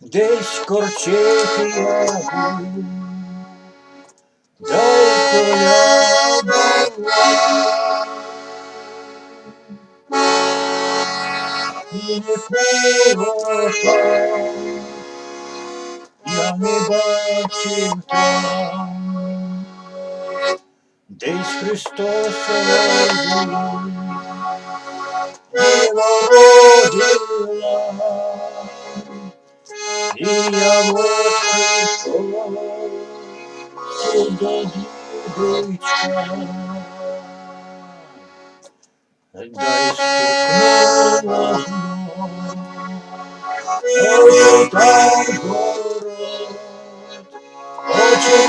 Десь корчити ягу, дай коляда і не колоха, я не бачив там, десь Христос родив, народила, і я вот прийшов сюди дідочка. Дай стукнула знов, ой, там город, очі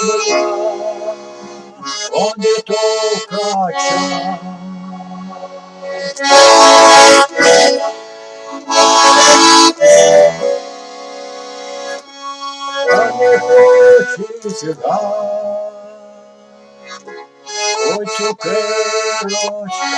давай робила, онде толкача. А не хочеш гай, Хочу керочка,